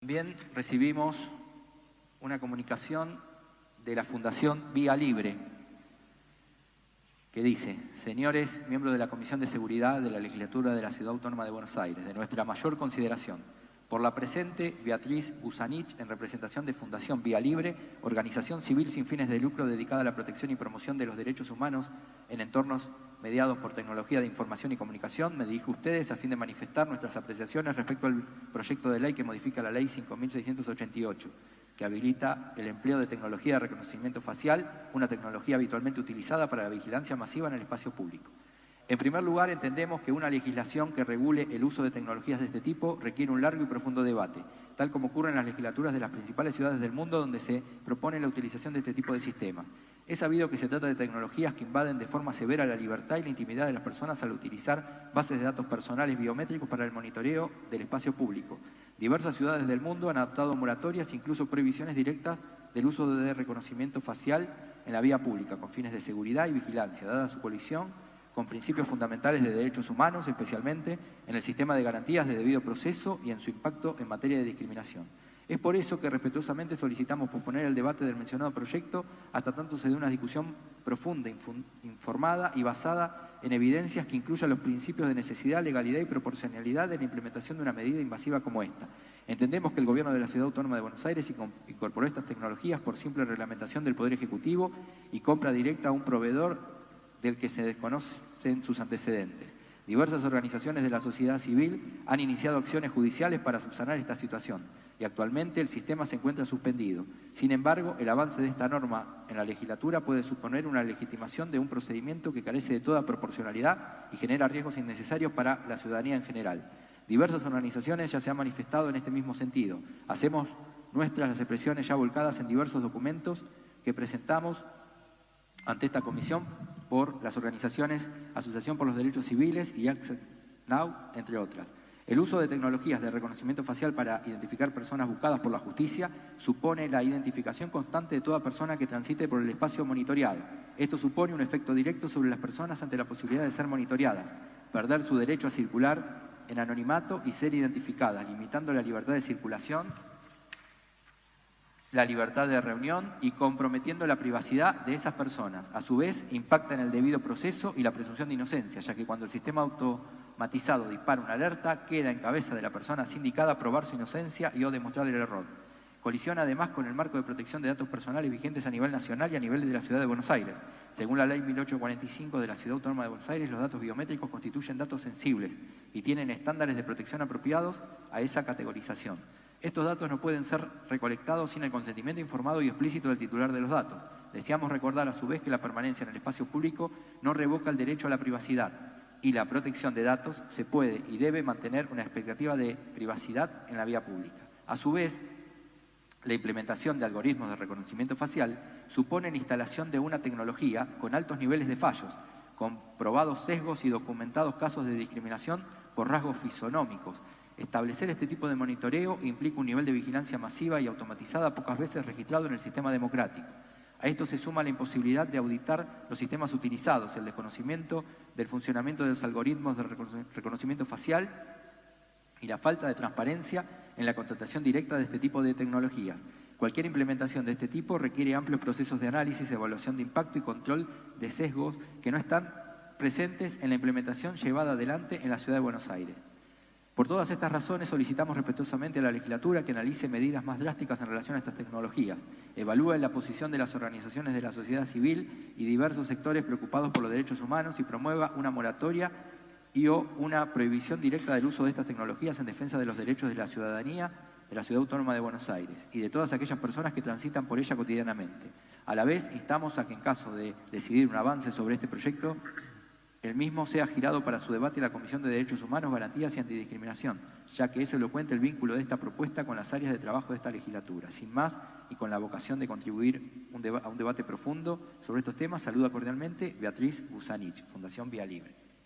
También recibimos una comunicación de la Fundación Vía Libre, que dice, señores miembros de la Comisión de Seguridad de la Legislatura de la Ciudad Autónoma de Buenos Aires, de nuestra mayor consideración, por la presente, Beatriz Busanich, en representación de Fundación Vía Libre, organización civil sin fines de lucro dedicada a la protección y promoción de los derechos humanos en entornos mediados por tecnología de información y comunicación, me dirijo a ustedes a fin de manifestar nuestras apreciaciones respecto al proyecto de ley que modifica la Ley 5.688, que habilita el empleo de tecnología de reconocimiento facial, una tecnología habitualmente utilizada para la vigilancia masiva en el espacio público. En primer lugar, entendemos que una legislación que regule el uso de tecnologías de este tipo requiere un largo y profundo debate, tal como ocurre en las legislaturas de las principales ciudades del mundo donde se propone la utilización de este tipo de sistemas. Es sabido que se trata de tecnologías que invaden de forma severa la libertad y la intimidad de las personas al utilizar bases de datos personales biométricos para el monitoreo del espacio público. Diversas ciudades del mundo han adoptado moratorias, incluso prohibiciones directas del uso de reconocimiento facial en la vía pública, con fines de seguridad y vigilancia, dada su colisión con principios fundamentales de derechos humanos, especialmente en el sistema de garantías de debido proceso y en su impacto en materia de discriminación. Es por eso que respetuosamente solicitamos posponer el debate del mencionado proyecto hasta tanto se dé una discusión profunda, informada y basada en evidencias que incluyan los principios de necesidad, legalidad y proporcionalidad en la implementación de una medida invasiva como esta. Entendemos que el Gobierno de la Ciudad Autónoma de Buenos Aires incorporó estas tecnologías por simple reglamentación del Poder Ejecutivo y compra directa a un proveedor del que se desconocen sus antecedentes. Diversas organizaciones de la sociedad civil han iniciado acciones judiciales para subsanar esta situación y actualmente el sistema se encuentra suspendido. Sin embargo, el avance de esta norma en la legislatura puede suponer una legitimación de un procedimiento que carece de toda proporcionalidad y genera riesgos innecesarios para la ciudadanía en general. Diversas organizaciones ya se han manifestado en este mismo sentido. Hacemos nuestras las expresiones ya volcadas en diversos documentos que presentamos ante esta comisión por las organizaciones Asociación por los Derechos Civiles y Access Now, entre otras. El uso de tecnologías de reconocimiento facial para identificar personas buscadas por la justicia supone la identificación constante de toda persona que transite por el espacio monitoreado. Esto supone un efecto directo sobre las personas ante la posibilidad de ser monitoreadas, perder su derecho a circular en anonimato y ser identificadas, limitando la libertad de circulación, la libertad de reunión y comprometiendo la privacidad de esas personas. A su vez, impacta en el debido proceso y la presunción de inocencia, ya que cuando el sistema auto matizado dispara una alerta, queda en cabeza de la persona sindicada probar su inocencia y o demostrar el error. Colisiona además con el marco de protección de datos personales vigentes a nivel nacional y a nivel de la Ciudad de Buenos Aires. Según la Ley 1845 de la Ciudad Autónoma de Buenos Aires, los datos biométricos constituyen datos sensibles y tienen estándares de protección apropiados a esa categorización. Estos datos no pueden ser recolectados sin el consentimiento informado y explícito del titular de los datos. Deseamos recordar a su vez que la permanencia en el espacio público no revoca el derecho a la privacidad, y la protección de datos se puede y debe mantener una expectativa de privacidad en la vía pública. A su vez, la implementación de algoritmos de reconocimiento facial supone la instalación de una tecnología con altos niveles de fallos, con probados sesgos y documentados casos de discriminación por rasgos fisonómicos. Establecer este tipo de monitoreo implica un nivel de vigilancia masiva y automatizada pocas veces registrado en el sistema democrático. A esto se suma la imposibilidad de auditar los sistemas utilizados, el desconocimiento del funcionamiento de los algoritmos de reconocimiento facial y la falta de transparencia en la contratación directa de este tipo de tecnologías. Cualquier implementación de este tipo requiere amplios procesos de análisis, evaluación de impacto y control de sesgos que no están presentes en la implementación llevada adelante en la Ciudad de Buenos Aires. Por todas estas razones solicitamos respetuosamente a la legislatura que analice medidas más drásticas en relación a estas tecnologías, evalúe la posición de las organizaciones de la sociedad civil y diversos sectores preocupados por los derechos humanos y promueva una moratoria y o una prohibición directa del uso de estas tecnologías en defensa de los derechos de la ciudadanía de la Ciudad Autónoma de Buenos Aires y de todas aquellas personas que transitan por ella cotidianamente. A la vez, instamos a que en caso de decidir un avance sobre este proyecto, el mismo sea girado para su debate la Comisión de Derechos Humanos, Garantías y Antidiscriminación, ya que es elocuente el vínculo de esta propuesta con las áreas de trabajo de esta legislatura. Sin más, y con la vocación de contribuir a un debate profundo sobre estos temas, saluda cordialmente Beatriz Busanich, Fundación Vía Libre.